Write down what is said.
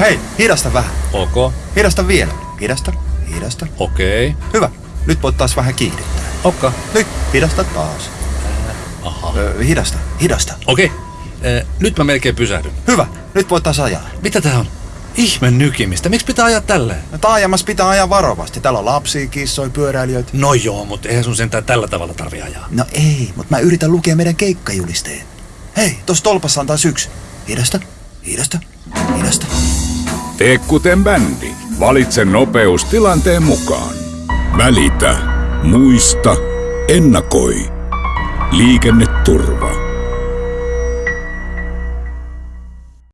Hei, hidasta vähän. Ok, Hidasta vielä. Hidasta, hidasta. okei, Hyvä. Nyt voit taas vähän kiihdyttää. okka, Nyt, hidasta taas. aha, Ö, hidasta, hidasta. okei. Eh, Nyt mä melkein pysähdyn. Hyvä. Nyt voit taas ajaa. Mitä tää on? Ihme nykimistä. Miksi pitää ajaa tälleen? No, taajamassa pitää ajaa varovasti. Täällä on lapsia, kissoja, pyöräilijöitä. No joo, mutta eihän sun sentään tällä tavalla tarvi ajaa. No ei, mutta mä yritän lukea meidän keikkajulisteen. Hei, tossa tolpassa on taas yksi. Hidasta, hidasta, hidasta. Tee kuten bändi. Valitse nopeus tilanteen mukaan. Välitä. Muista. Ennakoi. Liikenneturva.